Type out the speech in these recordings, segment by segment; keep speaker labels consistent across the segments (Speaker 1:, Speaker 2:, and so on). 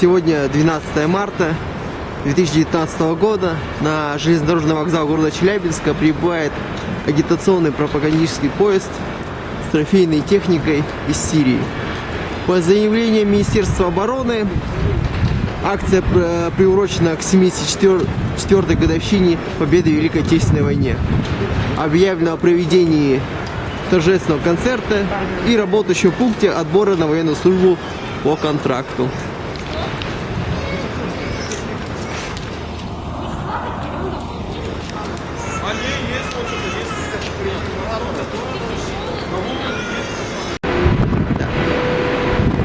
Speaker 1: Сегодня 12 марта 2019 года. На железнодорожный вокзал города Челябинска прибывает агитационный пропагандический поезд трофейной техникой из Сирии. По заявлениям Министерства обороны, акция э, приурочена к 74-й годовщине победы в Великой Отечественной войне. Объявлено о проведении торжественного концерта и работающем пункте отбора на военную службу по контракту.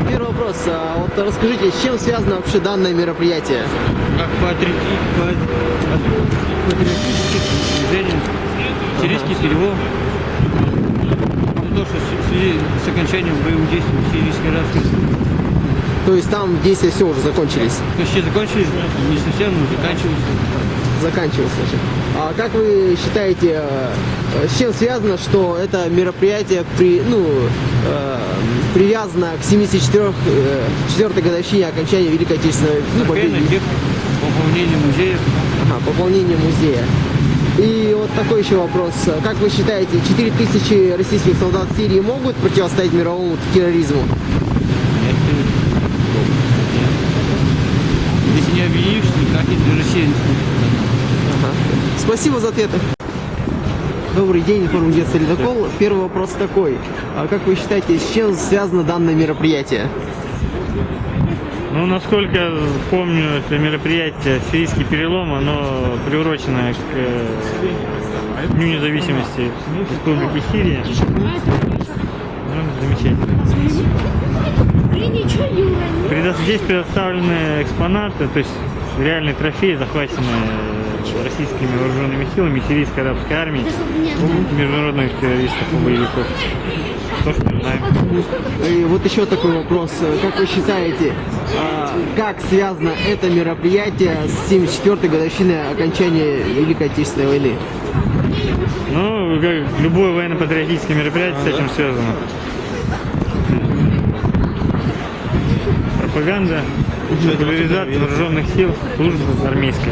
Speaker 1: Первый вопрос. А, Вот расскажите, с чем связано вообще данное мероприятие?
Speaker 2: как патриоти- па- патриотических движений, сирийский перевод. То, что в связи с окончанием боевых действий в Сирийской Арабской Республике.
Speaker 1: То есть там действия все уже закончились?
Speaker 2: Почти закончились, не совсем, но заканчиваются.
Speaker 1: Заканчивались, значит. А как вы считаете, э, с чем связано, что это мероприятие при, ну, э, привязано к 74 э, годовщине окончания Великой Отечественной ну, победы?
Speaker 2: пополнение музеев.
Speaker 1: Ага, пополнение музея. И вот такой еще вопрос. Как вы считаете, 4000 российских солдат в Сирии могут противостоять мировому терроризму?
Speaker 2: Нет. Если не объявишь, никак не сможет.
Speaker 1: Спасибо за ответы. Добрый день, информагентство «Ледокол». Первый вопрос такой. А как вы считаете, с чем связано данное мероприятие?
Speaker 3: Ну, насколько я помню, это мероприятие «Сирийский перелом», оно приурочено к э, Дню независимости Республики Сирия. Ну, замечательно. Здесь предоставлены экспонаты, то есть реальные трофеи, захваченные российскими вооруженными силами, сирийской арабской армией, международных террористов и боевиков. То, что мы знаем.
Speaker 1: И вот еще такой вопрос. Как вы считаете, а, как связано это мероприятие с 74-й годовщиной окончания Великой Отечественной войны?
Speaker 3: Ну, как любое военно-патриотическое мероприятие с этим связано. Пропаганда, популяризация вооруженных сил, службы армейской.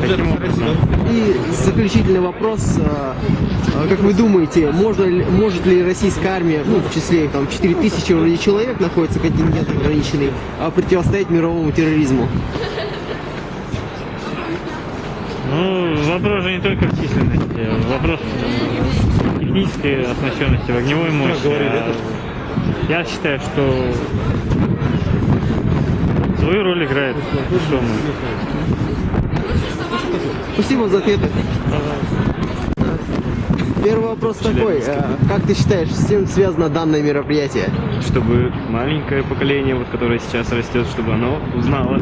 Speaker 3: Таким образом.
Speaker 1: И заключительный вопрос. а, а, Как вы думаете, можно ли- может ли российская армия, ну, в числе там 4000 вроде человек находится контингент ограниченный, а, противостоять мировому терроризму?
Speaker 3: Ну, вопрос же не только в численности, вопрос технической оснащенности, в огневой мощи. А Я считаю, что свою роль играет.
Speaker 1: Спасибо за ответы. Первый вопрос такой. а, Как ты считаешь, с чем связано данное мероприятие?
Speaker 4: чтобы маленькое поколение, вот, которое сейчас растет, чтобы оно узнало,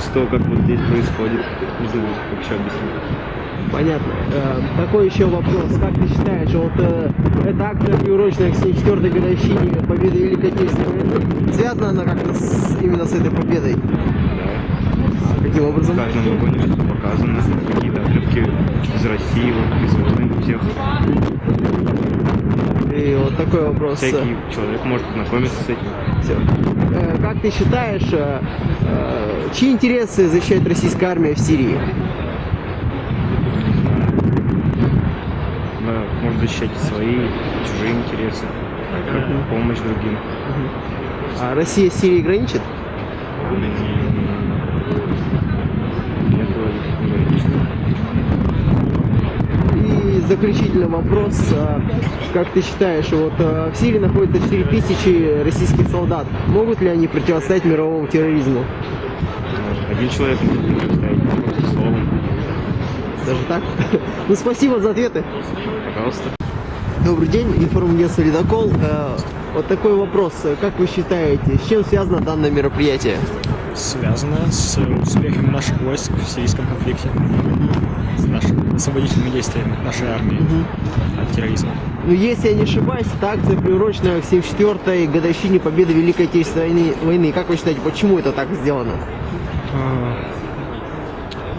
Speaker 4: что как вот здесь происходит. Не знаю, как еще объяснить.
Speaker 1: Понятно. Э, Такой еще вопрос. Как ты считаешь, вот э, эта акция, приуроченная к 74-й годовщине победы Великой Отечественной войны, связана она как-то с- именно с этой победой? А Каким
Speaker 4: В
Speaker 1: образом?
Speaker 4: каждом вагоне что-то показано, какие-то отрывки из России, вот, из войн всех.
Speaker 1: И вот такой вопрос.
Speaker 4: Всякий человек может знакомиться с этим.
Speaker 1: Всё. Э, Как ты считаешь, чьи интересы защищает российская армия в Сирии?
Speaker 4: Она может защищать свои, чужие интересы, как помощь другим.
Speaker 1: А Россия с Сирией граничит?
Speaker 4: Нет, вроде.
Speaker 1: И заключительный вопрос. а, Как ты считаешь, вот а, в Сирии находится 4000 российских солдат. Могут ли они противостоять мировому терроризму?
Speaker 4: Один человек не может представить, просто словом.
Speaker 1: Даже так? Ну, спасибо за ответы.
Speaker 4: Пожалуйста.
Speaker 1: Добрый день, информагентство «Ледокол». Э, Вот такой вопрос. Как вы считаете, с чем связано данное мероприятие?
Speaker 5: связано с успехом наших войск в сирийском конфликте. с нашими освободительными действиями нашей армии от терроризма.
Speaker 1: Ну, если я не ошибаюсь, это акция приурочена к 74-й годовщине победы Великой Отечественной войны- войны. Как вы считаете, почему это так сделано?
Speaker 5: А,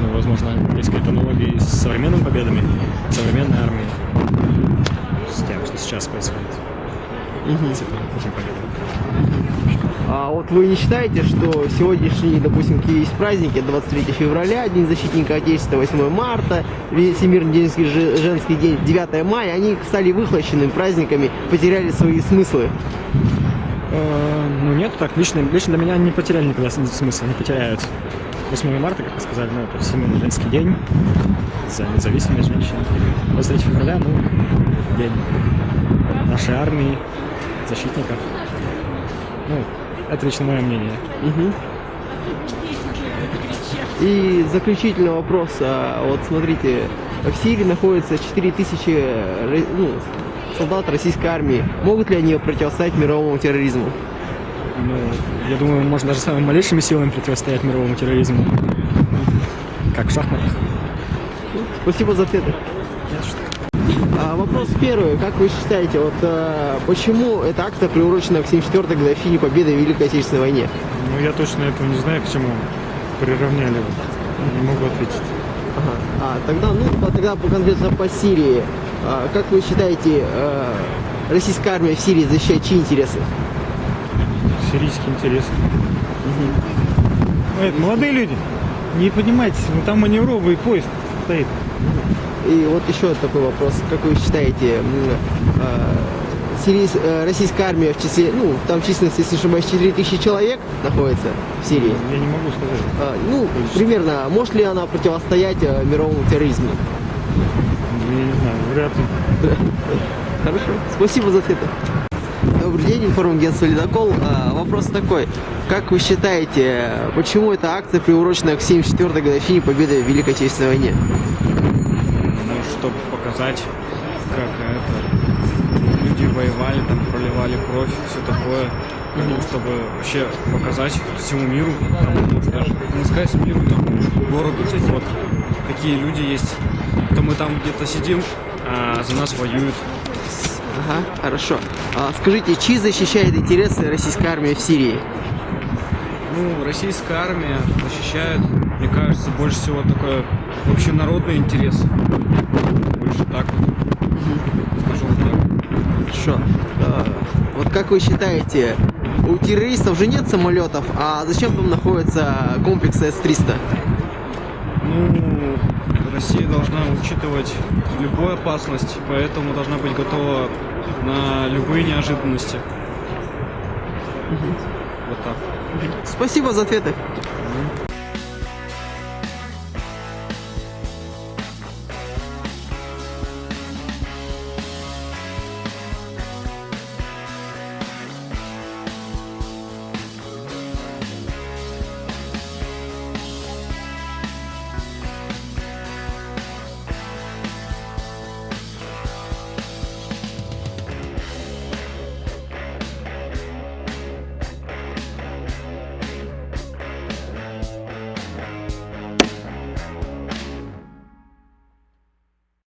Speaker 5: Ну, возможно, есть какие-то аналогии с современными победами, современной армией, с тем, что сейчас происходит.
Speaker 1: А вот вы не считаете, что сегодняшний, допустим, какие есть праздники, 23 февраля, День защитника Отечества, 8 марта, Всемирный день, же- женский день, 9 мая, они стали выхлощенными праздниками, потеряли свои смыслы?
Speaker 5: Э, Ну нет, так лично, лично для меня не потеряли никогда с- смысла, не потеряют. 8 марта, как вы сказали, ну, это Всемирный женский день за независимость женщин. 23 февраля, ну, день нашей армии, защитников. Ну, это лично мое мнение.
Speaker 1: Мгм. И заключительный вопрос. А, Вот смотрите, в Сирии находится 4000 ро- ну, солдат российской армии. Могут ли они противостоять мировому терроризму?
Speaker 5: Ну, я думаю, можно даже самыми малейшими силами противостоять мировому терроризму. Как в шахматах.
Speaker 1: Спасибо за ответы. А, вопрос первый. Как вы считаете, вот а, почему эта акция приурочена к 74-й годовщине победы в Великой Отечественной войне?
Speaker 3: Ну, я точно этого не знаю, к чему приравняли. Не могу ответить.
Speaker 1: Ага. А, тогда, ну, а тогда по- конкретно по Сирии. А, как вы считаете, а, российская армия в Сирии защищает чьи интересы?
Speaker 3: Сирийские интересы. Ну, это молодые люди. Не поднимайтесь, ну там маневровый поезд стоит.
Speaker 1: И вот еще такой вопрос. Как вы считаете, а, сирийс- э, российская армия в числе, ну, там численность, если ошибаюсь, 4000 человек находится в Сирии.
Speaker 3: Я не могу сказать.
Speaker 1: А, ну, примерно, может ли она противостоять э, мировому терроризму?
Speaker 3: Я не знаю, вряд ли.
Speaker 1: Хорошо. Спасибо за ответы. Добрый день, информагентство «Ледокол». А, Вопрос такой. Как вы считаете, почему эта акция приурочена к 74-й годовщине победы в Великой Отечественной войне?
Speaker 6: Ну, чтобы показать, как это люди воевали, там проливали кровь, все такое. Ну, чтобы вообще показать всему миру, там, даже не сказать миру, там, городу, что вот такие люди есть. То мы там где-то сидим, а за нас воюют.
Speaker 1: Ага, хорошо. А скажите, чьи защищает интересы российской армии в Сирии?
Speaker 6: Ну, российская армия защищает, мне кажется, больше всего такое общенародный интерес. Больше так вот. Скажу вот так.
Speaker 1: Хорошо. А, Вот как вы считаете, у террористов же нет самолетов, а зачем там находится комплекс С-300?
Speaker 6: Россия должна учитывать любую опасность, поэтому должна быть готова на любые неожиданности. Вот так.
Speaker 1: Спасибо за ответы.